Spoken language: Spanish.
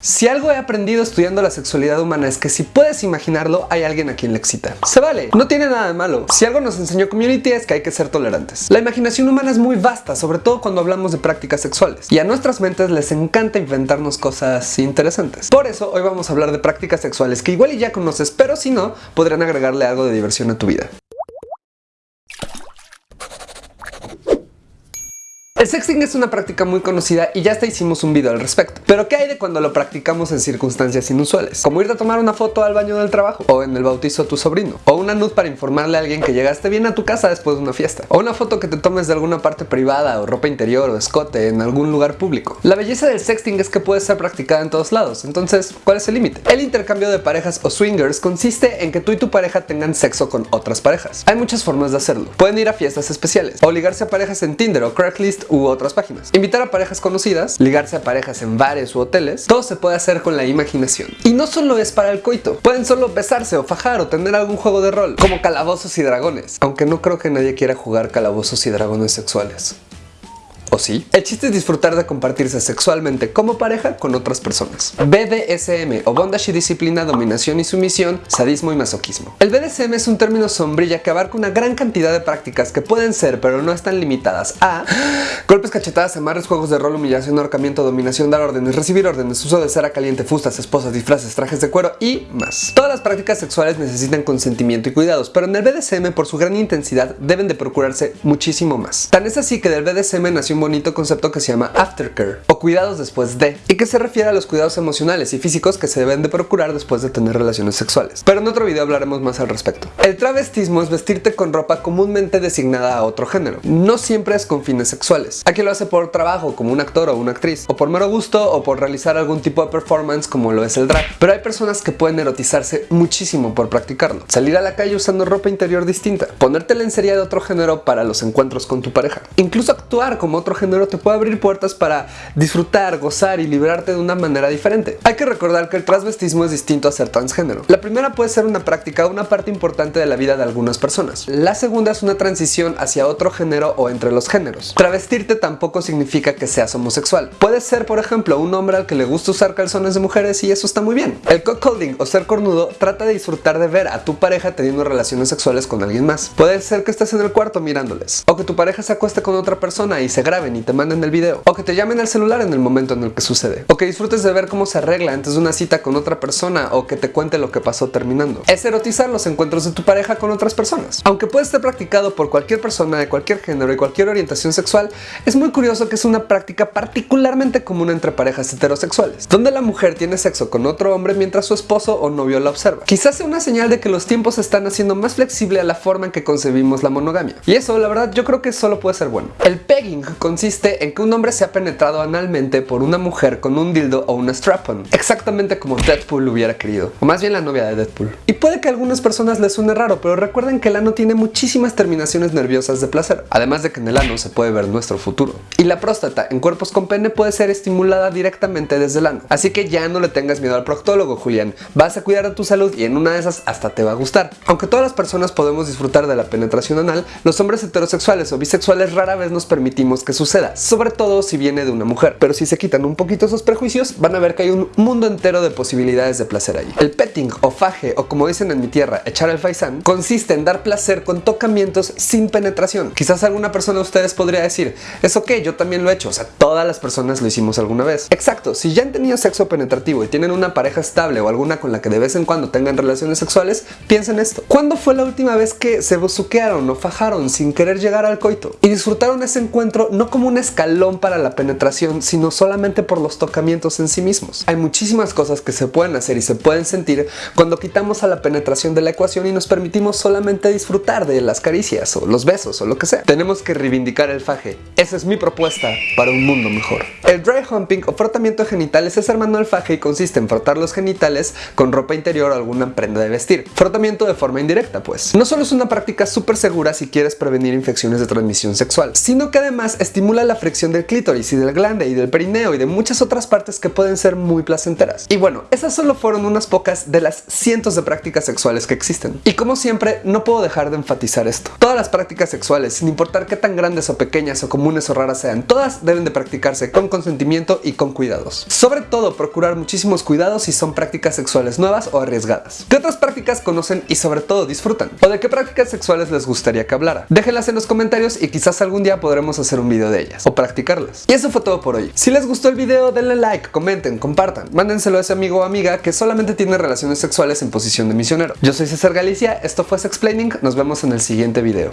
Si algo he aprendido estudiando la sexualidad humana es que si puedes imaginarlo, hay alguien a quien le excita. Se vale, no tiene nada de malo. Si algo nos enseñó Community es que hay que ser tolerantes. La imaginación humana es muy vasta, sobre todo cuando hablamos de prácticas sexuales. Y a nuestras mentes les encanta inventarnos cosas interesantes. Por eso hoy vamos a hablar de prácticas sexuales que igual y ya conoces, pero si no, podrían agregarle algo de diversión a tu vida. El sexting es una práctica muy conocida y ya hasta hicimos un video al respecto. Pero ¿qué hay de cuando lo practicamos en circunstancias inusuales? Como irte a tomar una foto al baño del trabajo, o en el bautizo de tu sobrino, o una nud para informarle a alguien que llegaste bien a tu casa después de una fiesta, o una foto que te tomes de alguna parte privada o ropa interior o escote en algún lugar público. La belleza del sexting es que puede ser practicada en todos lados, entonces, ¿cuál es el límite? El intercambio de parejas o swingers consiste en que tú y tu pareja tengan sexo con otras parejas. Hay muchas formas de hacerlo. Pueden ir a fiestas especiales, o ligarse a parejas en Tinder o Craigslist u otras páginas. Invitar a parejas conocidas, ligarse a parejas en bares u hoteles, todo se puede hacer con la imaginación. Y no solo es para el coito, pueden solo besarse o fajar o tener algún juego de rol, como calabozos y dragones, aunque no creo que nadie quiera jugar calabozos y dragones sexuales. ¿O sí? El chiste es disfrutar de compartirse sexualmente como pareja con otras personas. BDSM o Bondage y Disciplina, Dominación y Sumisión, Sadismo y Masoquismo. El BDSM es un término sombrilla que abarca una gran cantidad de prácticas que pueden ser, pero no están limitadas a golpes, cachetadas, amarres, juegos de rol, humillación, ahorcamiento, dominación, dar órdenes, recibir órdenes, uso de cera caliente, fustas, esposas, disfraces, trajes de cuero y más. Todas las prácticas sexuales necesitan consentimiento y cuidados, pero en el BDSM por su gran intensidad deben de procurarse muchísimo más. Tan es así que del BDSM nació bonito concepto que se llama aftercare o cuidados después de y que se refiere a los cuidados emocionales y físicos que se deben de procurar después de tener relaciones sexuales. Pero en otro video hablaremos más al respecto. El travestismo es vestirte con ropa comúnmente designada a otro género. No siempre es con fines sexuales. Aquí lo hace por trabajo como un actor o una actriz o por mero gusto o por realizar algún tipo de performance como lo es el drag. Pero hay personas que pueden erotizarse muchísimo por practicarlo. Salir a la calle usando ropa interior distinta. Ponerte lencería de otro género para los encuentros con tu pareja. Incluso actuar como otro género te puede abrir puertas para disfrutar, gozar y liberarte de una manera diferente. Hay que recordar que el transvestismo es distinto a ser transgénero. La primera puede ser una práctica o una parte importante de la vida de algunas personas. La segunda es una transición hacia otro género o entre los géneros. Travestirte tampoco significa que seas homosexual. Puedes ser, por ejemplo, un hombre al que le gusta usar calzones de mujeres y eso está muy bien. El cockholding o ser cornudo trata de disfrutar de ver a tu pareja teniendo relaciones sexuales con alguien más. Puede ser que estés en el cuarto mirándoles o que tu pareja se acueste con otra persona y se grabe y te manden el video. O que te llamen al celular en el momento en el que sucede. O que disfrutes de ver cómo se arregla antes de una cita con otra persona o que te cuente lo que pasó terminando. Es erotizar los encuentros de tu pareja con otras personas. Aunque puede estar practicado por cualquier persona de cualquier género y cualquier orientación sexual, es muy curioso que es una práctica particularmente común entre parejas heterosexuales, donde la mujer tiene sexo con otro hombre mientras su esposo o novio la observa. Quizás sea una señal de que los tiempos están haciendo más flexible a la forma en que concebimos la monogamia. Y eso, la verdad, yo creo que solo puede ser bueno. El pegging consiste en que un hombre sea penetrado analmente por una mujer con un dildo o una strap-on, exactamente como Deadpool hubiera querido, o más bien la novia de Deadpool. Y puede que a algunas personas les suene raro, pero recuerden que el ano tiene muchísimas terminaciones nerviosas de placer, además de que en el ano se puede ver nuestro futuro. Y la próstata en cuerpos con pene puede ser estimulada directamente desde el ano, así que ya no le tengas miedo al proctólogo, Julián. Vas a cuidar de tu salud y en una de esas hasta te va a gustar. Aunque todas las personas podemos disfrutar de la penetración anal, los hombres heterosexuales o bisexuales rara vez nos permitimos que suceda, sobre todo si viene de una mujer. Pero si se quitan un poquito esos prejuicios, van a ver que hay un mundo entero de posibilidades de placer ahí. El petting o faje, o como dicen en mi tierra, echar el faisán, consiste en dar placer con tocamientos sin penetración. Quizás alguna persona de ustedes podría decir, es ok, yo también lo he hecho, o sea, todas las personas lo hicimos alguna vez. Exacto, si ya han tenido sexo penetrativo y tienen una pareja estable o alguna con la que de vez en cuando tengan relaciones sexuales, piensen esto. ¿Cuándo fue la última vez que se bosuquearon o fajaron sin querer llegar al coito? Y disfrutaron ese encuentro no como un escalón para la penetración, sino solamente por los tocamientos en sí mismos. Hay muchísimas cosas que se pueden hacer y se pueden sentir cuando quitamos a la penetración de la ecuación y nos permitimos solamente disfrutar de las caricias o los besos o lo que sea. Tenemos que reivindicar el faje. Esa es mi propuesta para un mundo mejor. El dry humping o frotamiento de genitales es hermano del faje y consiste en frotar los genitales con ropa interior o alguna prenda de vestir. Frotamiento de forma indirecta pues. No solo es una práctica súper segura si quieres prevenir infecciones de transmisión sexual, sino que además es estimula la fricción del clítoris y del glande y del perineo y de muchas otras partes que pueden ser muy placenteras. Y bueno, esas solo fueron unas pocas de las cientos de prácticas sexuales que existen. Y como siempre, no puedo dejar de enfatizar esto. Todas las prácticas sexuales, sin importar qué tan grandes o pequeñas o comunes o raras sean, todas deben de practicarse con consentimiento y con cuidados. Sobre todo, procurar muchísimos cuidados si son prácticas sexuales nuevas o arriesgadas. ¿Qué otras prácticas conocen y sobre todo disfrutan? ¿O de qué prácticas sexuales les gustaría que hablara? Déjenlas en los comentarios y quizás algún día podremos hacer un video de ellas o practicarlas. Y eso fue todo por hoy. Si les gustó el video, denle like, comenten, compartan, mándenselo a ese amigo o amiga que solamente tiene relaciones sexuales en posición de misionero. Yo soy César Galicia, esto fue Explaining, nos vemos en el siguiente video.